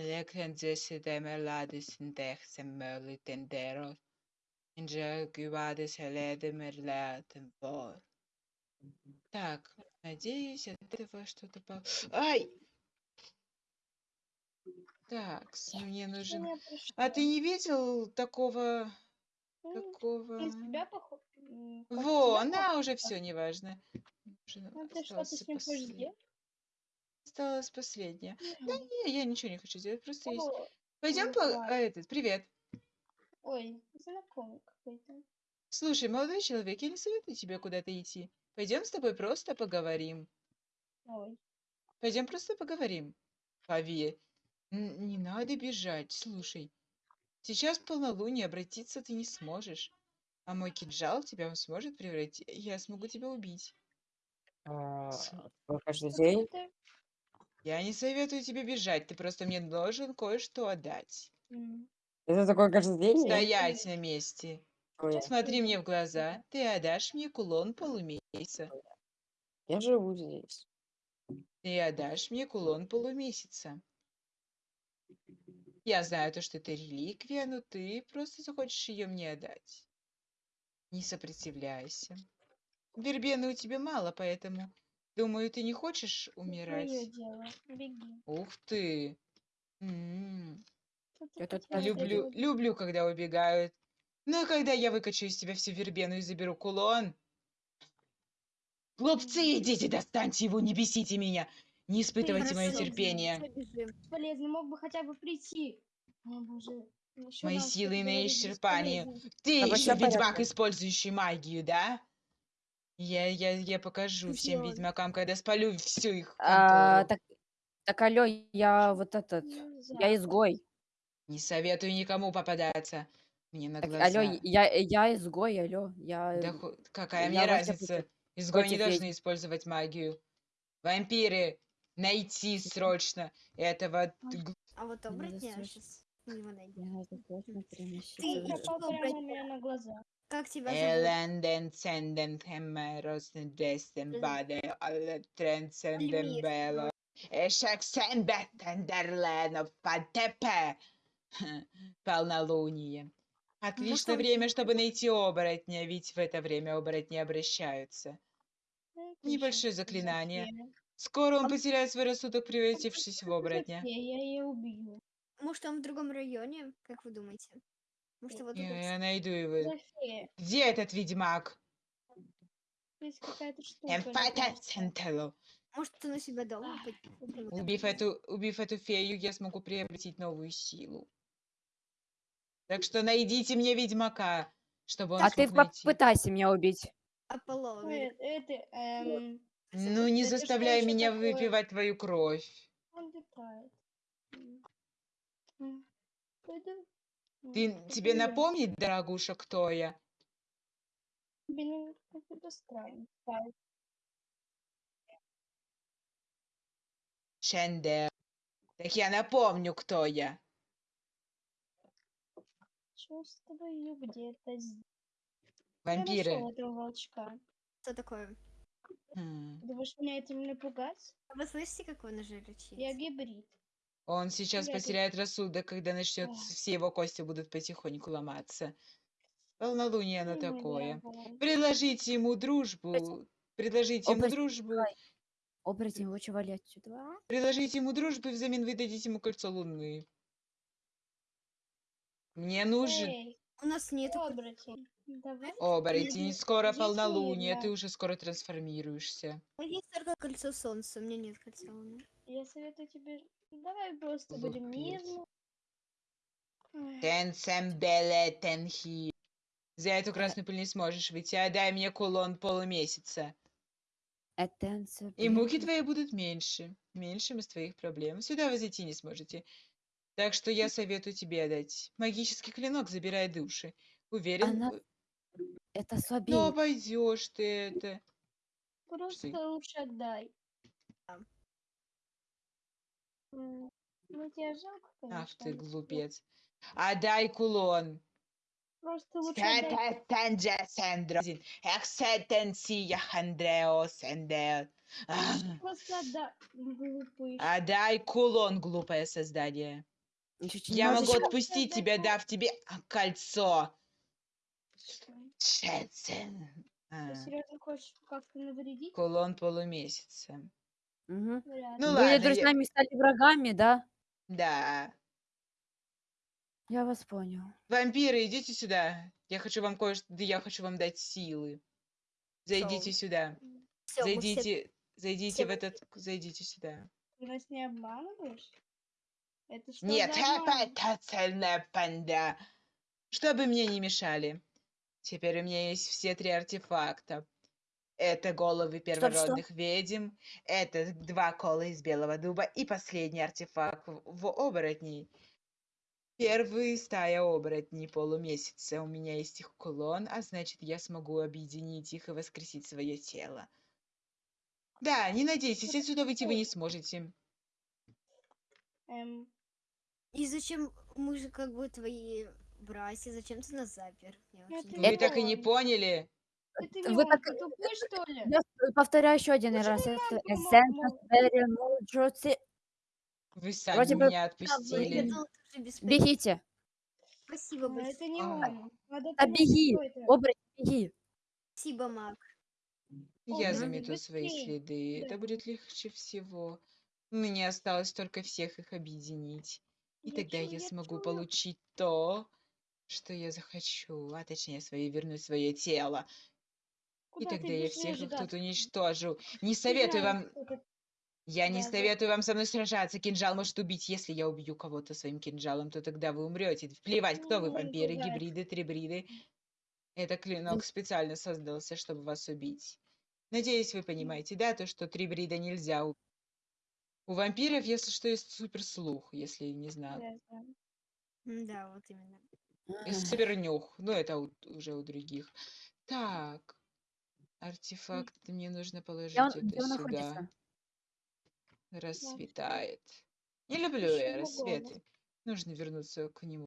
Electrenzessideme ladisindexem merlitendero. Инжагивадис эледемерлятем вор. Так, надеюсь, от этого что-то по... Ай! Так, мне нужен... А ты не видел такого... М, Такого... Во, тебя на, уже все, неважно. Ну, ты что, ты осталось с ним хочешь сделать? Осталось последнее. Да не, я ничего не хочу сделать, просто есть. О, Пойдем по... а, этот, привет. Ой, знакомый какой-то. Слушай, молодой человек, я не советую тебе куда-то идти. Пойдем с тобой просто поговорим. Ой. Пойдем просто поговорим. Н- не надо бежать. Слушай, сейчас полнолуние, обратиться ты не сможешь. А мой кинжал тебя сможет превратить. Я смогу тебя убить. А, каждый день? Я не советую тебе бежать, ты просто мне должен кое-что отдать. М, Это такое каждый день? нет? Стоять на месте. Ой, Смотри мне в глаза. Ты отдашь мне кулон полумесяца. Я живу здесь. Ты отдашь мне кулон полумесяца. Я знаю то, что это реликвия, но ты просто захочешь ее мне отдать. Не сопротивляйся. Вербены у тебя мало, поэтому, думаю, ты не хочешь твоё умирать. дело. Беги. Ух ты. Я тут Люблю, люблю, когда убегают. Ну, а когда я выкачу из тебя всю вербену и заберу кулон? Глупцы, идите, достаньте его, не бесите меня. Не испытывайте мое терпение. Бесполезно, мог бы хотя бы прийти. О, боже. Ещё Мои силы на бесполезно. Ты Тобой еще ведьмак, использующий магию, да? Я, я, я покажу всем он? ведьмакам, когда спалю всю их А, контору. так, так, алло, я вот этот, я изгой. Не советую никому попадаться мне на Так, глаза. алло, я, я изгой, алло, я... Да ху- какая я мне вообще разница? против- Изгои не против должны ведьм. использовать магию. Вампиры, найти срочно этого... г- А вот оборотня сейчас его. Я срочно Ты пропал прямо блядь? у меня на глаза. Как тебя зовут? Эленден ценден хемерос дестен Мгм. баде Альмир. бело. Эшек сен беттендерлен патепе. Полнолуние. Отличное время, чтобы найти оборотня, ведь в это время оборотни обращаются. Ну, Небольшое заклинание. Скоро он потеряет свой рассудок, превратившись в оборотня. Я ее убью. Может, он в другом районе? Как вы думаете? Может, его Я, тут... я найду его. Где этот ведьмак? Здесь какая-то штука. Может, он у себя так Убив эту, убив эту фею, я смогу приобретить новую силу. Так что найдите мне ведьмака, чтобы он А ты найти. попытайся меня убить. Аполлон. Это, эм, Ну, не это заставляй меня такое? выпивать твою кровь. он летает. Ты, тебе я. напомнить, дорогуша, кто я? Блин, странный. Так, Шендер. Так я напомню, кто я. Чувствую где-то здесь. Я Вампиры. нашёл этого волчка. Что такое? Хм. Думаешь, меня этим напугать? А Вы слышите, как он уже рычит? Я гибрид. Он сейчас тут- потеряет рассудок, когда начнет, все его кости будут потихоньку ломаться. Полнолуние оно такое. Предложите ему дружбу. Предложите ему дружбу. Оборотень, лучше вали отсюда. Предложите ему дружбу, и взамен вы дадите ему кольцо луны. Мне нужен Эй, У нас нет... оборотень. Давай. оборотень. Скоро полнолуние, сюда. ты уже скоро трансформируешься. У меня есть только кольцо солнца, у меня нет кольца луны. Я советую тебе. Давай просто будем мирно. Тенсембеле тенхи. За эту красную пыль не сможешь выйти. Отдай мне кулон полумесяца. Это И муки твои будут меньше. Меньшим из твоих проблем. Сюда вы зайти не сможете. Так что я советую тебе отдать. Магический клинок забирает души. Уверен, Она э, Это слабее. обойдешь ты это. Просто Что? лучше отдай. Ну, тебе жалко, конечно. Ах ты глупец. Отдай кулон. Просто лучше отдай. Сететенже сендрозин. Эксетенсия хандрео сендер. А, Просто отда... глупый. Отдай кулон, глупое создание. Я могу отпустить тебя, дав тебе кольцо. Шэцэн. Ты А, серьезно хочешь как-то навредить? Кулон полумесяца. Мгм. Ну ли. Были ладно, я- друзьями, стали врагами, да? Да. Я вас понял. Вампиры, идите сюда. Я хочу вам кое-что... да Я хочу вам дать силы. Зайдите сюда. Всё, мы все- Зайдите, зайдите все в этот... Зайдите сюда. Ты нас не обманываешь? Это что Нет, за обман? это цельная панда. Чтобы мне не мешали. Теперь у меня есть все три артефакта. Это головы первородных ведьм, это два кола из белого дуба и последний артефакт в, оборотней. Первый стая оборотней полумесяца. У меня есть их кулон, а значит, я смогу объединить их и воскресить свое тело. Да, не надейтесь, отсюда выйти вы не сможете. Эм, И зачем мы же как бы твои братья, зачем ты нас запер? Я это Вы так и не он. поняли? Это Вы так- тупой, что ли? Я повторяю еще один Почему раз. Это мол- Берри Муджоци. Вы сами Вроде меня отпустили. Бегите. Спасибо, большое. это не А. он. Понять, беги. Оборотень, беги. Спасибо, Мак. Я замету свои быстрее. следы. Это будет легче всего. Мне осталось только всех их объединить. И Я тогда чую, я смогу получить то, что я захочу, а точнее свое вернуть свое тело. И Куда ты тогда я всех их тут уничтожу. Не советую вам, я не Да, да. советую вам со мной сражаться. Кинжал может убить. Если я убью кого-то своим кинжалом, то тогда вы умрете. Плевать, кто вы, вампиры, гибриды, трибриды. Это клинок специально создался, чтобы вас убить. Надеюсь, вы понимаете, да, то, что трибрида нельзя убить. У вампиров, если что, есть суперслух, если не знаю. Я знаю. Да, вот именно. И супернюх. Ну, это у- уже у других. Так. Артефакт мне нужно положить Где он, это где он сюда. находится? Рассветает. Не люблю я рассветы. Нужно вернуться к нему.